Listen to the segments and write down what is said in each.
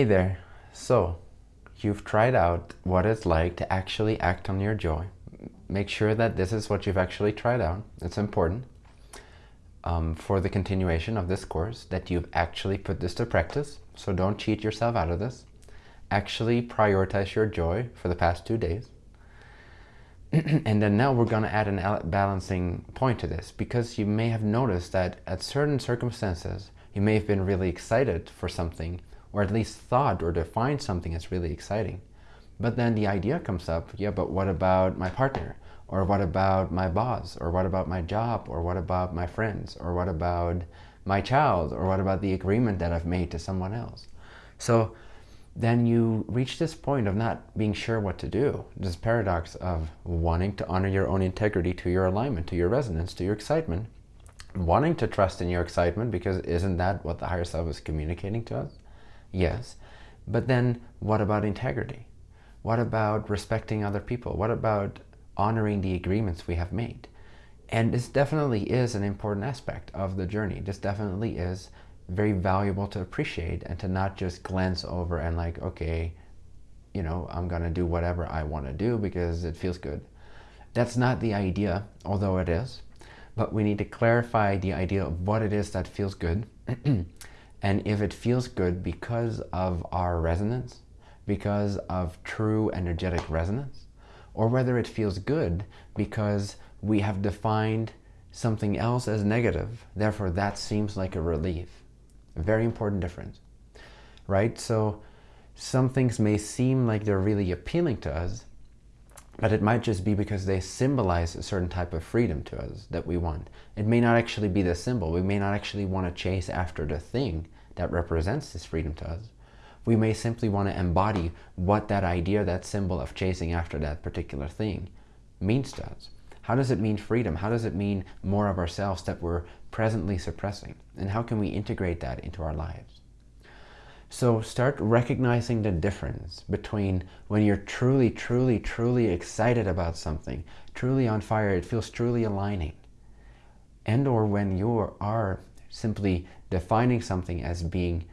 Hey there. So, you've tried out what it's like to actually act on your joy. Make sure that this is what you've actually tried out. It's important um, for the continuation of this course that you've actually put this to practice. So don't cheat yourself out of this. Actually prioritize your joy for the past two days. and then now we're going to add an balancing point to this because you may have noticed that at certain circumstances, you may have been really excited for something or at least thought or defined something as really exciting. But then the idea comes up, yeah, but what about my partner? Or what about my boss? Or what about my job? Or what about my friends? Or what about my child? Or what about the agreement that I've made to someone else? So then you reach this point of not being sure what to do. This paradox of wanting to honor your own integrity to your alignment, to your resonance, to your excitement, wanting to trust in your excitement because isn't that what the higher self is communicating to us? Yes. But then what about integrity? What about respecting other people? What about honoring the agreements we have made? And this definitely is an important aspect of the journey. This definitely is very valuable to appreciate and to not just glance over and like, okay, you know, I'm going to do whatever I want to do because it feels good. That's not the idea, although it is. But we need to clarify the idea of what it is that feels good And if it feels good because of our resonance, because of true energetic resonance, or whether it feels good because we have defined something else as negative, therefore that seems like a relief. A very important difference, right? So some things may seem like they're really appealing to us, but it might just be because they symbolize a certain type of freedom to us that we want. It may not actually be the symbol. We may not actually want to chase after the thing that represents this freedom to us. We may simply want to embody what that idea, that symbol of chasing after that particular thing means to us. How does it mean freedom? How does it mean more of ourselves that we're presently suppressing? And how can we integrate that into our lives? So start recognizing the difference between when you're truly, truly, truly excited about something, truly on fire, it feels truly aligning. And or when you are simply defining something as being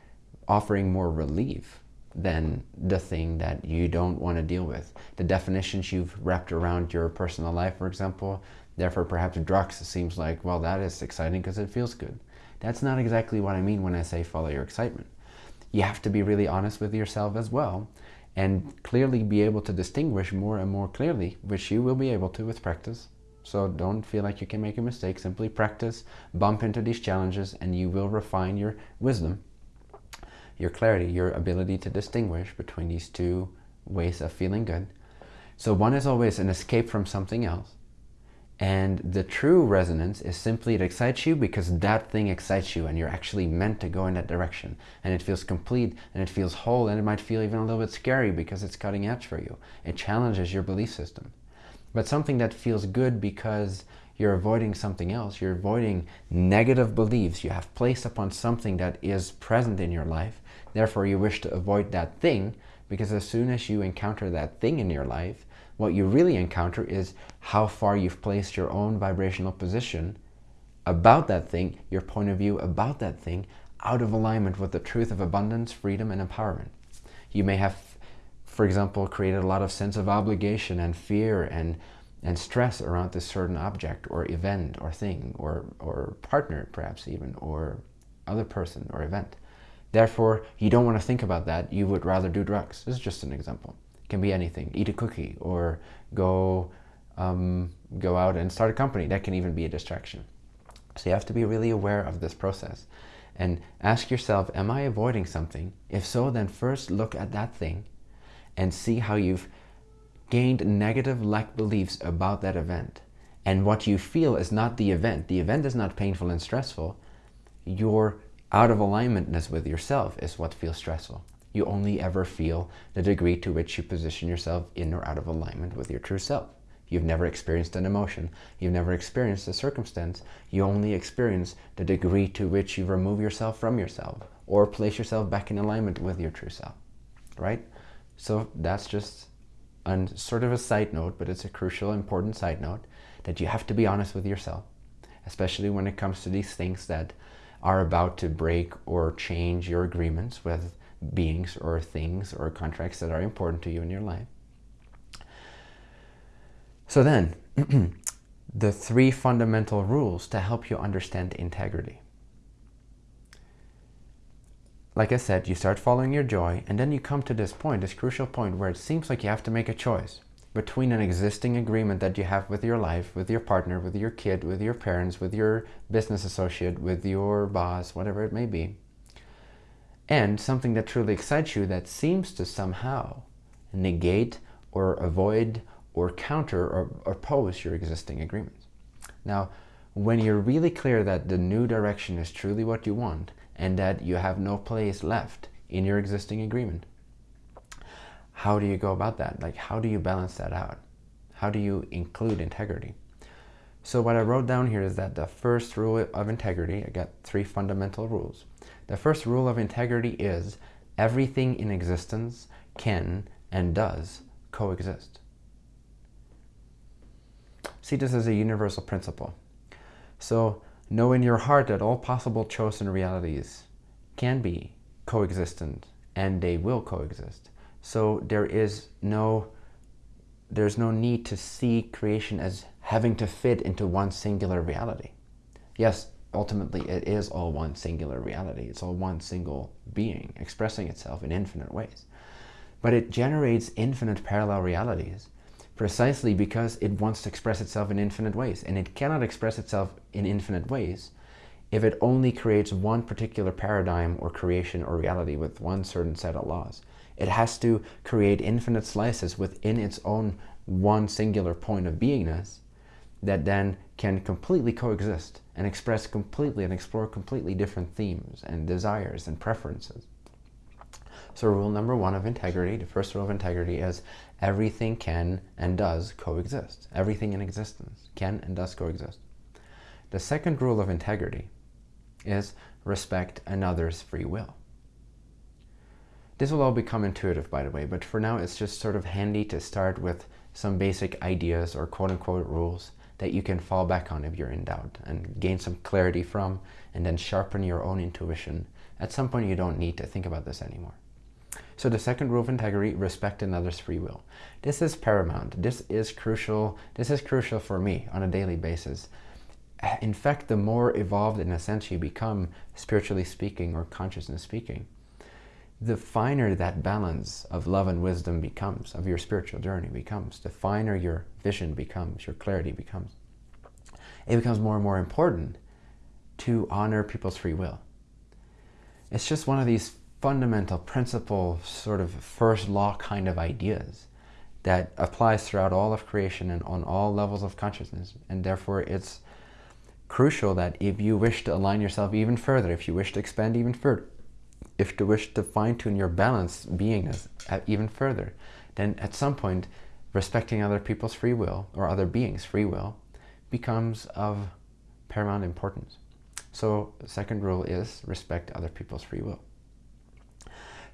offering more relief than the thing that you don't want to deal with. The definitions you've wrapped around your personal life, for example, therefore perhaps drugs seems like, well, that is exciting because it feels good. That's not exactly what I mean when I say follow your excitement you have to be really honest with yourself as well and clearly be able to distinguish more and more clearly, which you will be able to with practice. So don't feel like you can make a mistake. Simply practice, bump into these challenges, and you will refine your wisdom, your clarity, your ability to distinguish between these two ways of feeling good. So one is always an escape from something else. And the true resonance is simply it excites you because that thing excites you and you're actually meant to go in that direction. And it feels complete and it feels whole and it might feel even a little bit scary because it's cutting edge for you. It challenges your belief system. But something that feels good because you're avoiding something else, you're avoiding negative beliefs you have placed upon something that is present in your life. Therefore, you wish to avoid that thing because as soon as you encounter that thing in your life, what you really encounter is how far you've placed your own vibrational position about that thing, your point of view about that thing, out of alignment with the truth of abundance, freedom, and empowerment. You may have, for example, created a lot of sense of obligation and fear and, and stress around this certain object or event or thing or, or partner perhaps even or other person or event. Therefore, you don't want to think about that. You would rather do drugs. This is just an example can be anything. Eat a cookie or go, um, go out and start a company. That can even be a distraction. So you have to be really aware of this process and ask yourself, am I avoiding something? If so, then first look at that thing and see how you've gained negative lack beliefs about that event. And what you feel is not the event. The event is not painful and stressful. Your out of alignmentness with yourself is what feels stressful you only ever feel the degree to which you position yourself in or out of alignment with your true self. You've never experienced an emotion. You've never experienced a circumstance. You only experience the degree to which you remove yourself from yourself or place yourself back in alignment with your true self, right? So that's just a sort of a side note, but it's a crucial, important side note that you have to be honest with yourself, especially when it comes to these things that are about to break or change your agreements with beings or things or contracts that are important to you in your life. So then, the three fundamental rules to help you understand integrity. Like I said, you start following your joy, and then you come to this point, this crucial point, where it seems like you have to make a choice between an existing agreement that you have with your life, with your partner, with your kid, with your parents, with your business associate, with your boss, whatever it may be, and something that truly excites you that seems to somehow negate or avoid or counter or oppose your existing agreements. Now, when you're really clear that the new direction is truly what you want and that you have no place left in your existing agreement, how do you go about that? Like, how do you balance that out? How do you include integrity? So what I wrote down here is that the first rule of integrity, I got three fundamental rules. The first rule of integrity is everything in existence can and does coexist. See this as a universal principle. So know in your heart that all possible chosen realities can be coexistent and they will coexist. So there is no, there's no need to see creation as having to fit into one singular reality. Yes, ultimately it is all one singular reality. It's all one single being expressing itself in infinite ways. But it generates infinite parallel realities precisely because it wants to express itself in infinite ways. And it cannot express itself in infinite ways if it only creates one particular paradigm or creation or reality with one certain set of laws. It has to create infinite slices within its own one singular point of beingness that then can completely coexist and express completely and explore completely different themes and desires and preferences. So rule number one of integrity, the first rule of integrity is everything can and does coexist. Everything in existence can and does coexist. The second rule of integrity is respect another's free will. This will all become intuitive, by the way, but for now it's just sort of handy to start with some basic ideas or quote-unquote rules that you can fall back on if you're in doubt and gain some clarity from and then sharpen your own intuition. At some point you don't need to think about this anymore. So the second rule of integrity, respect another's free will. This is paramount. This is crucial. This is crucial for me on a daily basis. In fact, the more evolved in a sense you become, spiritually speaking or consciousness speaking, the finer that balance of love and wisdom becomes, of your spiritual journey becomes, the finer your vision becomes, your clarity becomes. It becomes more and more important to honor people's free will. It's just one of these fundamental principle, sort of first law kind of ideas that applies throughout all of creation and on all levels of consciousness. And therefore it's crucial that if you wish to align yourself even further, if you wish to expand even further, if you wish to fine-tune your balance beingness uh, even further, then at some point respecting other people's free will or other beings' free will becomes of paramount importance. So second rule is respect other people's free will.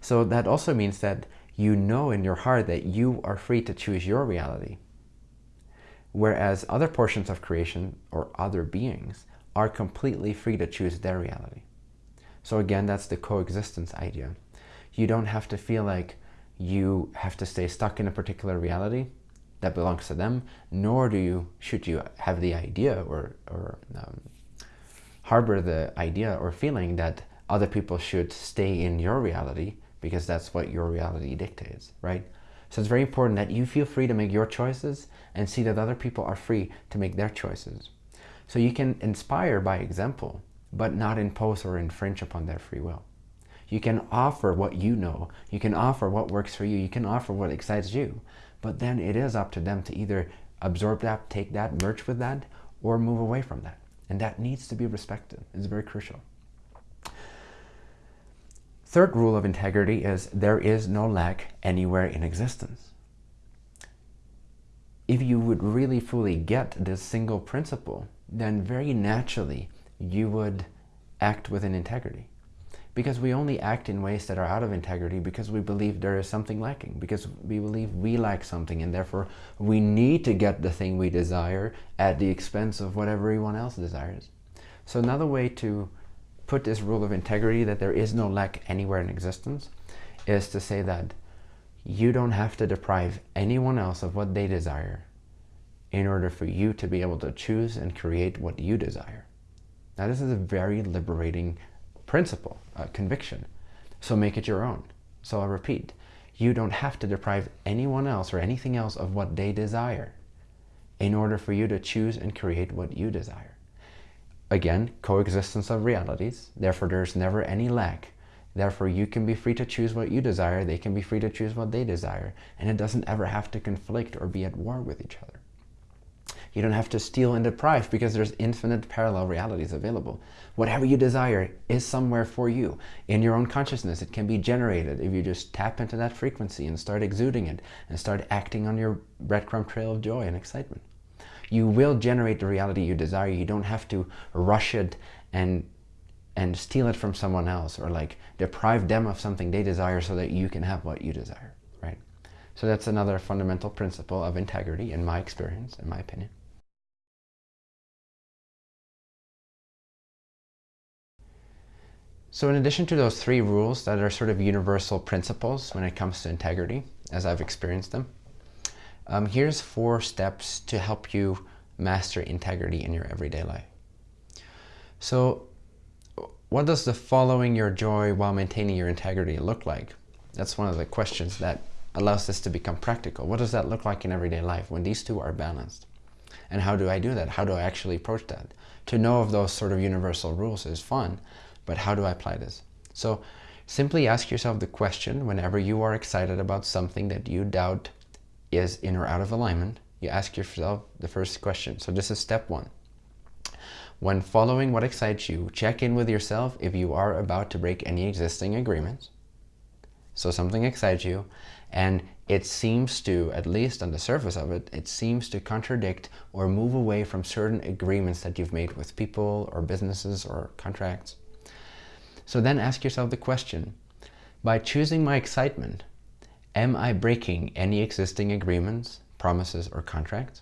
So that also means that you know in your heart that you are free to choose your reality. Whereas other portions of creation or other beings are completely free to choose their reality. So again, that's the coexistence idea. You don't have to feel like you have to stay stuck in a particular reality that belongs to them, nor do you, should you have the idea or, or um, harbor the idea or feeling that other people should stay in your reality because that's what your reality dictates, right? So it's very important that you feel free to make your choices and see that other people are free to make their choices. So you can inspire by example, but not impose or infringe upon their free will. You can offer what you know. You can offer what works for you. You can offer what excites you. But then it is up to them to either absorb that, take that, merge with that, or move away from that. And that needs to be respected. It's very crucial. Third rule of integrity is there is no lack anywhere in existence. If you would really fully get this single principle, then very naturally you would act within integrity. Because we only act in ways that are out of integrity because we believe there is something lacking, because we believe we lack something and therefore we need to get the thing we desire at the expense of what everyone else desires. So another way to put this rule of integrity that there is no lack anywhere in existence is to say that you don't have to deprive anyone else of what they desire in order for you to be able to choose and create what you desire. Now this is a very liberating principle, a conviction. So make it your own. So I'll repeat, you don't have to deprive anyone else or anything else of what they desire in order for you to choose and create what you desire. Again, coexistence of realities, therefore there's never any lack. Therefore you can be free to choose what you desire, they can be free to choose what they desire, and it doesn't ever have to conflict or be at war with each other. You don't have to steal and deprive because there's infinite parallel realities available. Whatever you desire is somewhere for you. In your own consciousness, it can be generated if you just tap into that frequency and start exuding it and start acting on your breadcrumb trail of joy and excitement. You will generate the reality you desire. You don't have to rush it and and steal it from someone else or like deprive them of something they desire so that you can have what you desire, right? So that's another fundamental principle of integrity in my experience, in my opinion. So in addition to those three rules that are sort of universal principles when it comes to integrity, as I've experienced them, um, here's four steps to help you master integrity in your everyday life. So what does the following your joy while maintaining your integrity look like? That's one of the questions that allows this to become practical. What does that look like in everyday life when these two are balanced? And how do I do that? How do I actually approach that? To know of those sort of universal rules is fun, but how do I apply this? So simply ask yourself the question whenever you are excited about something that you doubt is in or out of alignment, you ask yourself the first question. So this is step one. When following what excites you, check in with yourself if you are about to break any existing agreements. So something excites you and it seems to, at least on the surface of it, it seems to contradict or move away from certain agreements that you've made with people or businesses or contracts. So then ask yourself the question, by choosing my excitement, am I breaking any existing agreements, promises, or contracts?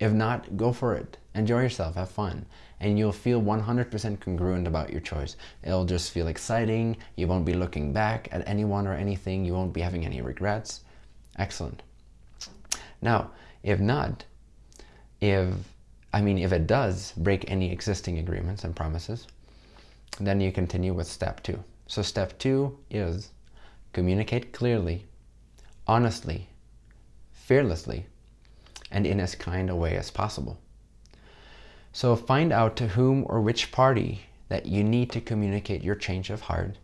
If not, go for it. Enjoy yourself, have fun, and you'll feel 100% congruent about your choice. It'll just feel exciting, you won't be looking back at anyone or anything, you won't be having any regrets. Excellent. Now, if not, if, I mean, if it does break any existing agreements and promises, then you continue with step two. So step two is communicate clearly, honestly, fearlessly, and in as kind a way as possible. So find out to whom or which party that you need to communicate your change of heart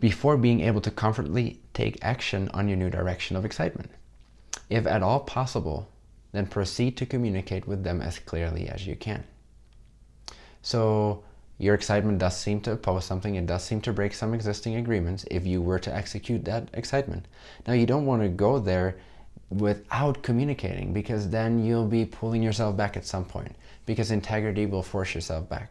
before being able to comfortably take action on your new direction of excitement. If at all possible, then proceed to communicate with them as clearly as you can. So your excitement does seem to oppose something. It does seem to break some existing agreements if you were to execute that excitement. Now, you don't want to go there without communicating because then you'll be pulling yourself back at some point because integrity will force yourself back.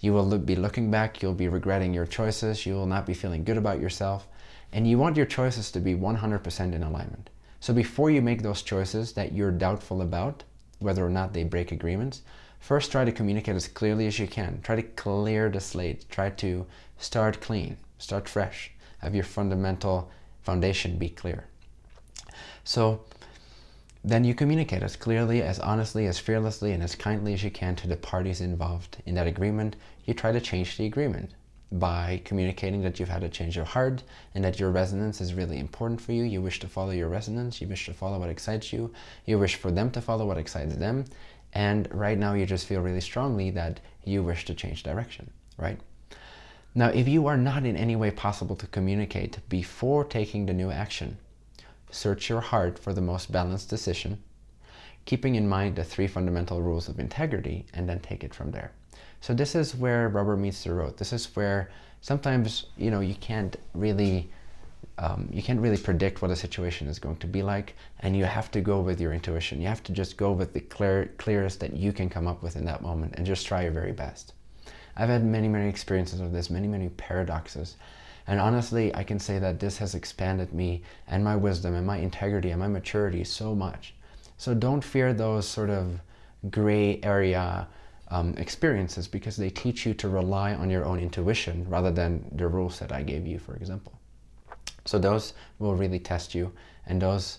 You will be looking back, you'll be regretting your choices, you will not be feeling good about yourself, and you want your choices to be 100% in alignment. So before you make those choices that you're doubtful about, whether or not they break agreements, First, try to communicate as clearly as you can. Try to clear the slate. Try to start clean, start fresh. Have your fundamental foundation be clear. So then you communicate as clearly, as honestly, as fearlessly, and as kindly as you can to the parties involved in that agreement. You try to change the agreement by communicating that you've had a change of heart and that your resonance is really important for you. You wish to follow your resonance. You wish to follow what excites you. You wish for them to follow what excites them. And right now you just feel really strongly that you wish to change direction, right? Now, if you are not in any way possible to communicate before taking the new action, search your heart for the most balanced decision, keeping in mind the three fundamental rules of integrity, and then take it from there. So this is where rubber meets the road. This is where sometimes, you know, you can't really um, you can't really predict what a situation is going to be like and you have to go with your intuition. You have to just go with the clear, clearest that you can come up with in that moment and just try your very best. I've had many, many experiences of this, many, many paradoxes. And honestly, I can say that this has expanded me and my wisdom and my integrity and my maturity so much. So don't fear those sort of gray area um, experiences because they teach you to rely on your own intuition rather than the rules that I gave you, for example. So those will really test you and those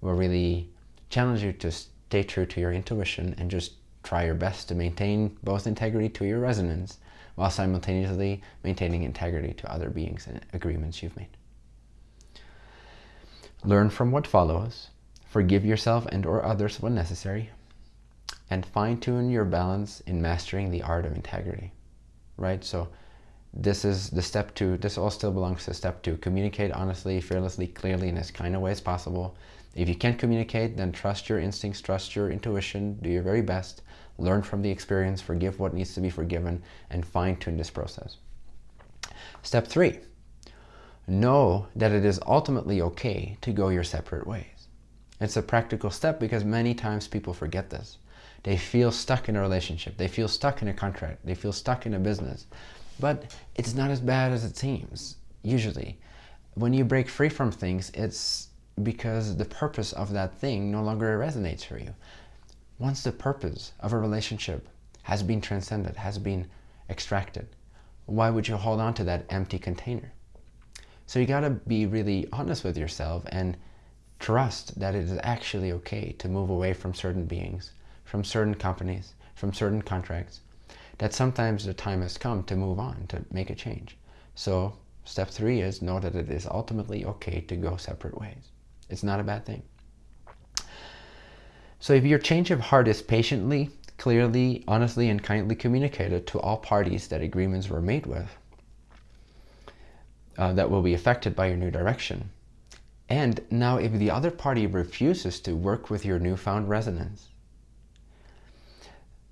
will really challenge you to stay true to your intuition and just try your best to maintain both integrity to your resonance while simultaneously maintaining integrity to other beings and agreements you've made. Learn from what follows, forgive yourself and or others when necessary, and fine-tune your balance in mastering the art of integrity, right? So this is the step two, this all still belongs to step two. Communicate honestly, fearlessly, clearly, in as kind of way as possible. If you can't communicate, then trust your instincts, trust your intuition, do your very best, learn from the experience, forgive what needs to be forgiven, and fine-tune this process. Step three, know that it is ultimately okay to go your separate ways. It's a practical step because many times people forget this. They feel stuck in a relationship. They feel stuck in a contract. They feel stuck in a business. But it's not as bad as it seems, usually. When you break free from things, it's because the purpose of that thing no longer resonates for you. Once the purpose of a relationship has been transcended, has been extracted, why would you hold on to that empty container? So you got to be really honest with yourself and trust that it is actually okay to move away from certain beings, from certain companies, from certain contracts, that sometimes the time has come to move on, to make a change. So step three is know that it is ultimately okay to go separate ways. It's not a bad thing. So if your change of heart is patiently, clearly, honestly, and kindly communicated to all parties that agreements were made with, uh, that will be affected by your new direction. And now if the other party refuses to work with your newfound resonance,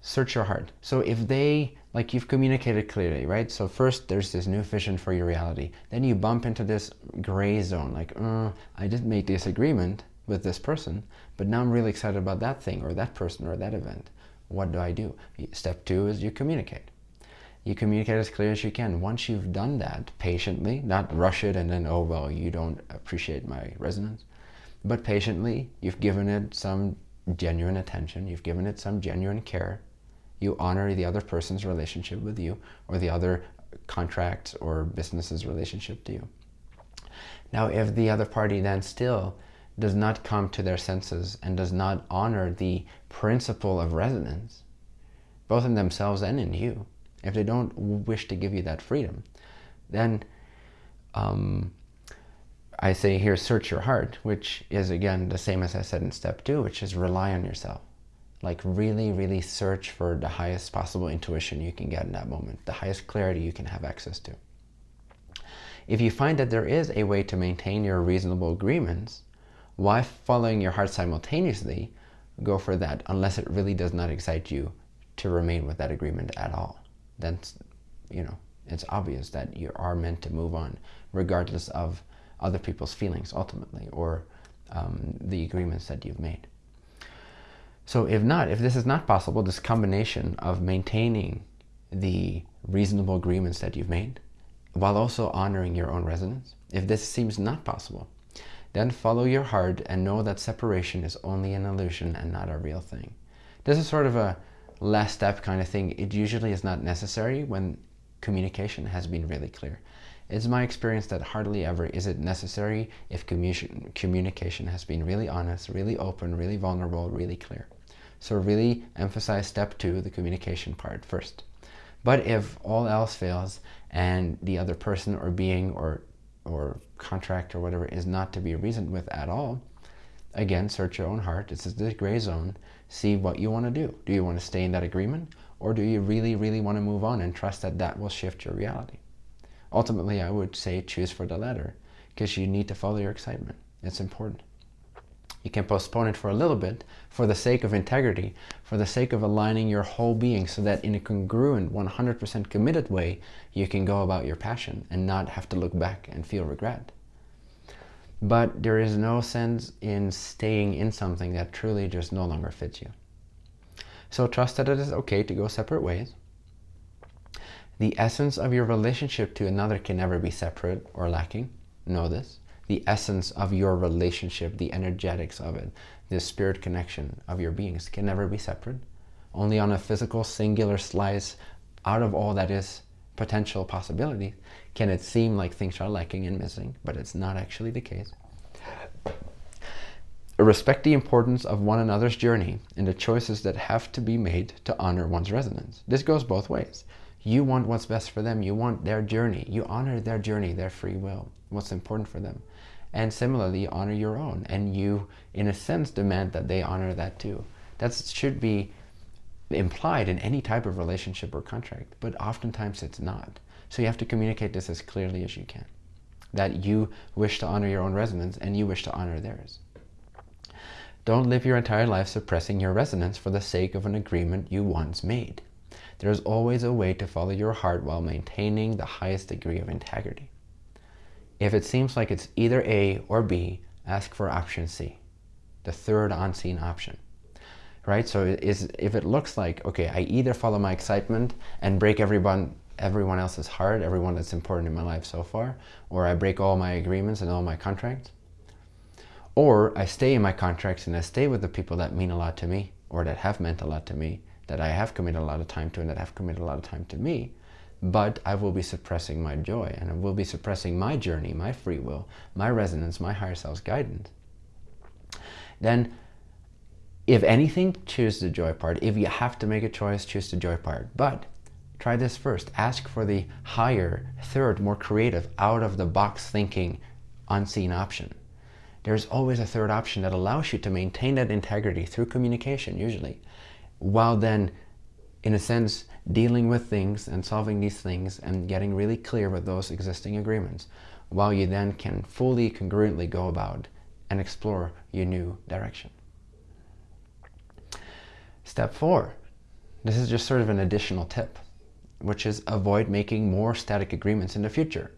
search your heart. So if they, like you've communicated clearly, right? So first there's this new vision for your reality. Then you bump into this gray zone, like, uh, I didn't make this agreement with this person, but now I'm really excited about that thing or that person or that event. What do I do? Step two is you communicate you communicate as clear as you can. Once you've done that patiently, not rush it and then, oh, well, you don't appreciate my resonance, but patiently, you've given it some genuine attention, you've given it some genuine care, you honor the other person's relationship with you or the other contract or business's relationship to you. Now, if the other party then still does not come to their senses and does not honor the principle of resonance, both in themselves and in you, if they don't wish to give you that freedom, then um, I say here, search your heart, which is again the same as I said in step two, which is rely on yourself. Like really, really search for the highest possible intuition you can get in that moment, the highest clarity you can have access to. If you find that there is a way to maintain your reasonable agreements why following your heart simultaneously, go for that unless it really does not excite you to remain with that agreement at all then you know it's obvious that you are meant to move on regardless of other people's feelings ultimately or um, the agreements that you've made. So if not, if this is not possible, this combination of maintaining the reasonable agreements that you've made while also honoring your own resonance, if this seems not possible, then follow your heart and know that separation is only an illusion and not a real thing. This is sort of a last step kind of thing, it usually is not necessary when communication has been really clear. It's my experience that hardly ever is it necessary if communication has been really honest, really open, really vulnerable, really clear. So really emphasize step two, the communication part first. But if all else fails and the other person or being or, or contract or whatever is not to be reasoned with at all, again, search your own heart. This is the gray zone see what you want to do. Do you want to stay in that agreement? Or do you really, really want to move on and trust that that will shift your reality? Ultimately, I would say choose for the latter because you need to follow your excitement. It's important. You can postpone it for a little bit for the sake of integrity, for the sake of aligning your whole being so that in a congruent, 100% committed way, you can go about your passion and not have to look back and feel regret but there is no sense in staying in something that truly just no longer fits you. So trust that it is okay to go separate ways. The essence of your relationship to another can never be separate or lacking. Know this. The essence of your relationship, the energetics of it, the spirit connection of your beings can never be separate. only on a physical singular slice out of all that is potential possibility, can it seem like things are lacking and missing, but it's not actually the case. Respect the importance of one another's journey and the choices that have to be made to honor one's resonance. This goes both ways. You want what's best for them. You want their journey. You honor their journey, their free will, what's important for them. And similarly, you honor your own. And you, in a sense, demand that they honor that too. That should be implied in any type of relationship or contract, but oftentimes it's not. So you have to communicate this as clearly as you can. That you wish to honor your own resonance and you wish to honor theirs. Don't live your entire life suppressing your resonance for the sake of an agreement you once made. There is always a way to follow your heart while maintaining the highest degree of integrity. If it seems like it's either A or B, ask for option C, the third unseen option right? So is, if it looks like, okay, I either follow my excitement and break everyone, everyone else's heart, everyone that's important in my life so far, or I break all my agreements and all my contracts, or I stay in my contracts and I stay with the people that mean a lot to me, or that have meant a lot to me, that I have committed a lot of time to and that have committed a lot of time to me, but I will be suppressing my joy and I will be suppressing my journey, my free will, my resonance, my higher self's guidance. Then if anything, choose the joy part. If you have to make a choice, choose the joy part. But try this first. Ask for the higher, third, more creative, out-of-the-box thinking, unseen option. There's always a third option that allows you to maintain that integrity through communication, usually, while then, in a sense, dealing with things and solving these things and getting really clear with those existing agreements, while you then can fully, congruently go about and explore your new direction. Step four, this is just sort of an additional tip, which is avoid making more static agreements in the future.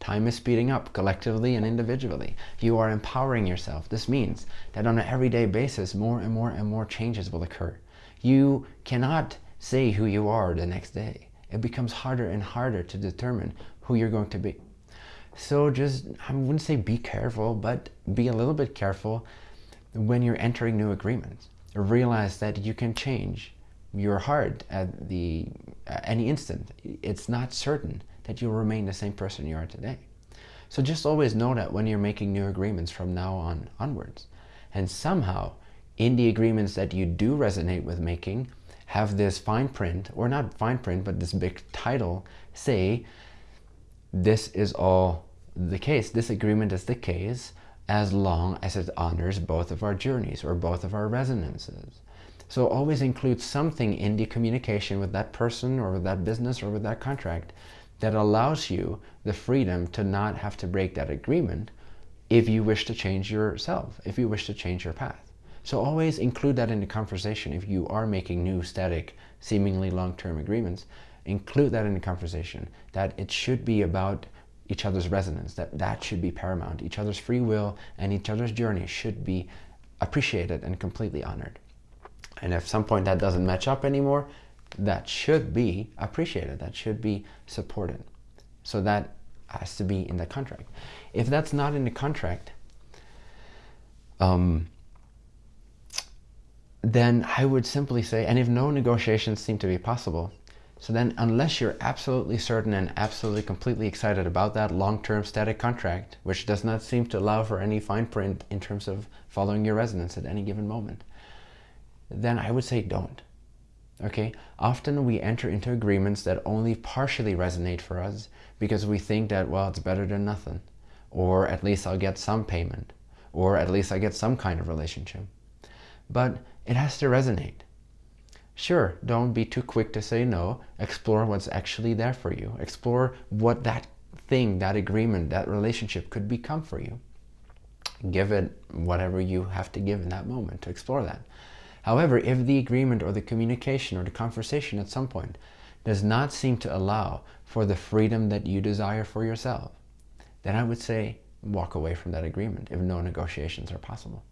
Time is speeding up collectively and individually. You are empowering yourself. This means that on an everyday basis, more and more and more changes will occur. You cannot say who you are the next day. It becomes harder and harder to determine who you're going to be. So just, I wouldn't say be careful, but be a little bit careful when you're entering new agreements realize that you can change your heart at the at any instant. It's not certain that you'll remain the same person you are today. So just always know that when you're making new agreements from now on onwards. And somehow, in the agreements that you do resonate with making, have this fine print, or not fine print, but this big title, say, this is all the case. This agreement is the case as long as it honors both of our journeys or both of our resonances. So always include something in the communication with that person or with that business or with that contract that allows you the freedom to not have to break that agreement if you wish to change yourself, if you wish to change your path. So always include that in the conversation if you are making new static, seemingly long-term agreements. Include that in the conversation, that it should be about each other's resonance, that that should be paramount. Each other's free will and each other's journey should be appreciated and completely honored. And if some point that doesn't match up anymore, that should be appreciated, that should be supported. So that has to be in the contract. If that's not in the contract, um, then I would simply say, and if no negotiations seem to be possible, so then unless you're absolutely certain and absolutely completely excited about that long-term static contract, which does not seem to allow for any fine print in terms of following your resonance at any given moment, then I would say don't. Okay, often we enter into agreements that only partially resonate for us because we think that, well, it's better than nothing, or at least I'll get some payment, or at least I get some kind of relationship. But it has to resonate. Sure, don't be too quick to say no. Explore what's actually there for you. Explore what that thing, that agreement, that relationship could become for you. Give it whatever you have to give in that moment to explore that. However, if the agreement or the communication or the conversation at some point does not seem to allow for the freedom that you desire for yourself, then I would say walk away from that agreement if no negotiations are possible.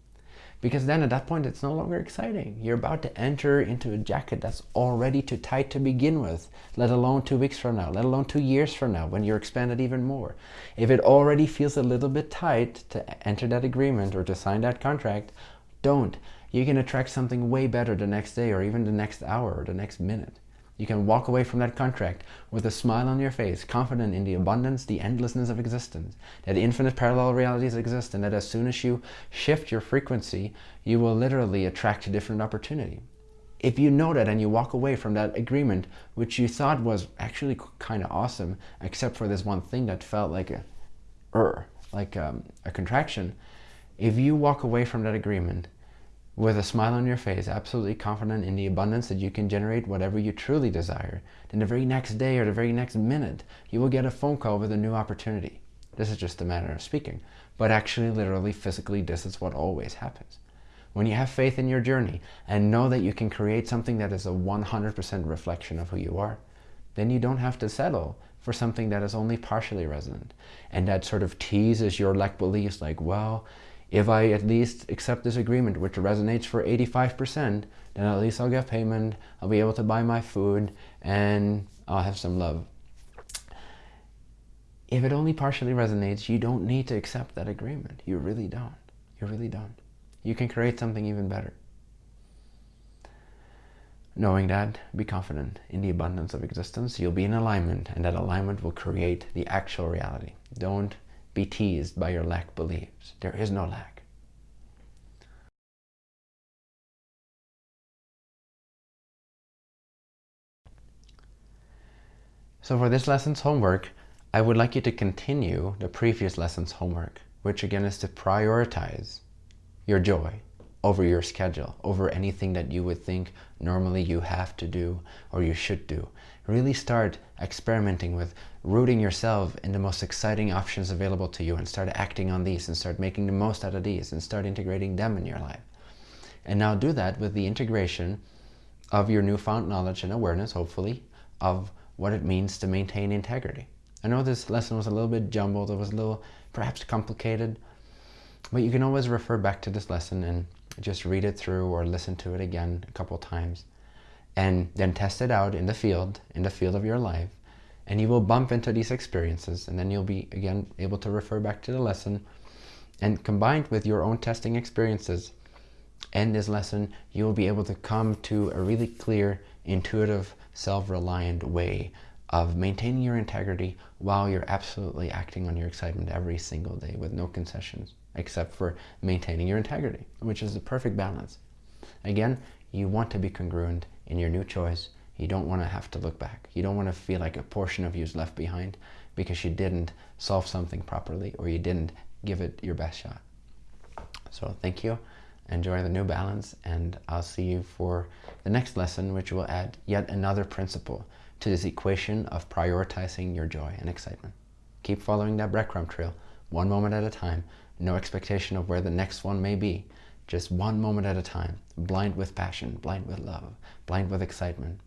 Because then at that point, it's no longer exciting. You're about to enter into a jacket that's already too tight to begin with, let alone two weeks from now, let alone two years from now, when you're expanded even more. If it already feels a little bit tight to enter that agreement or to sign that contract, don't. You can attract something way better the next day or even the next hour or the next minute. You can walk away from that contract with a smile on your face, confident in the abundance, the endlessness of existence, that infinite parallel realities exist, and that as soon as you shift your frequency, you will literally attract a different opportunity. If you know that and you walk away from that agreement, which you thought was actually kind of awesome, except for this one thing that felt like a, er, like um, a contraction, if you walk away from that agreement with a smile on your face, absolutely confident in the abundance that you can generate whatever you truly desire, then the very next day or the very next minute, you will get a phone call with a new opportunity. This is just a matter of speaking, but actually, literally, physically, this is what always happens. When you have faith in your journey and know that you can create something that is a 100% reflection of who you are, then you don't have to settle for something that is only partially resonant and that sort of teases your lack beliefs like, well, if I at least accept this agreement, which resonates for 85%, then at least I'll get payment, I'll be able to buy my food, and I'll have some love. If it only partially resonates, you don't need to accept that agreement. You really don't. You really don't. You can create something even better. Knowing that, be confident in the abundance of existence. You'll be in alignment, and that alignment will create the actual reality. Don't be teased by your lack beliefs. There is no lack. So for this lesson's homework, I would like you to continue the previous lesson's homework, which again is to prioritize your joy over your schedule, over anything that you would think normally you have to do or you should do. Really start experimenting with rooting yourself in the most exciting options available to you and start acting on these and start making the most out of these and start integrating them in your life. And now do that with the integration of your newfound knowledge and awareness, hopefully, of what it means to maintain integrity. I know this lesson was a little bit jumbled, it was a little perhaps complicated, but you can always refer back to this lesson and just read it through or listen to it again a couple times and then test it out in the field, in the field of your life. And you will bump into these experiences and then you'll be, again, able to refer back to the lesson. And combined with your own testing experiences and this lesson, you will be able to come to a really clear, intuitive, self-reliant way of maintaining your integrity while you're absolutely acting on your excitement every single day with no concessions except for maintaining your integrity, which is the perfect balance. Again, you want to be congruent in your new choice. You don't want to have to look back. You don't want to feel like a portion of you is left behind because you didn't solve something properly or you didn't give it your best shot. So thank you. Enjoy the new balance and I'll see you for the next lesson which will add yet another principle to this equation of prioritizing your joy and excitement. Keep following that breadcrumb trail one moment at a time no expectation of where the next one may be. Just one moment at a time, blind with passion, blind with love, blind with excitement.